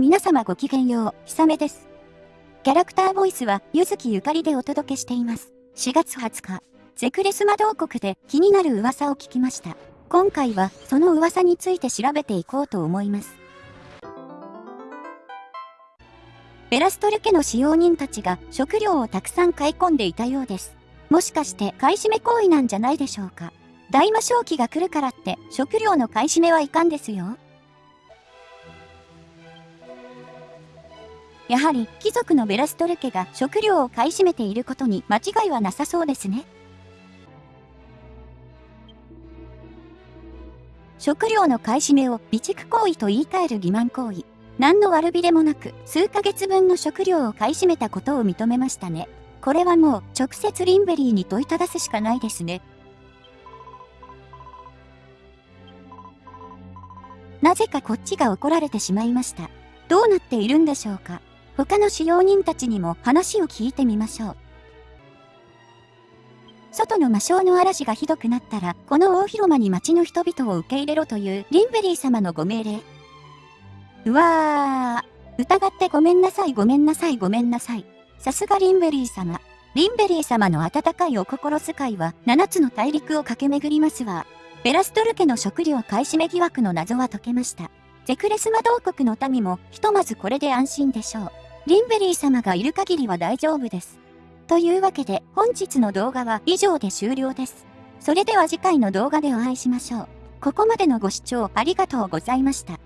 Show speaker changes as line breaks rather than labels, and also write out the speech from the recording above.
皆様ごきげんよう、ひさめです。キャラクターボイスは、ゆずきゆかりでお届けしています。4月20日、ゼクレス魔導国で気になる噂を聞きました。今回は、その噂について調べていこうと思います。ベラストル家の使用人たちが食料をたくさん買い込んでいたようです。もしかして買い占め行為なんじゃないでしょうか。大魔正気が来るからって食料の買い占めはいかんですよ。やはり貴族のベラストル家が食料を買い占めていることに間違いはなさそうですね。食料の買い占めを備蓄行為と言い換える欺瞞行為。何の悪びれもなく数ヶ月分の食料を買い占めたことを認めましたね。これはもう直接リンベリーに問いただすしかないですね。なぜかこっちが怒られてしまいました。どうなっているんでしょうか他の使用人たちにも話を聞いてみましょう。外の魔性の嵐がひどくなったら、この大広間に町の人々を受け入れろというリンベリー様のご命令。うわー、疑ってごめんなさいごめんなさいごめんなさい。さすがリンベリー様。リンベリー様の温かいお心遣いは7つの大陸を駆け巡りますわ。ベラストル家の食料買い占め疑惑の謎は解けました。ゼクレス魔同国の民もひとまずこれで安心でしょう。リンベリー様がいる限りは大丈夫です。というわけで本日の動画は以上で終了です。それでは次回の動画でお会いしましょう。ここまでのご視聴ありがとうございました。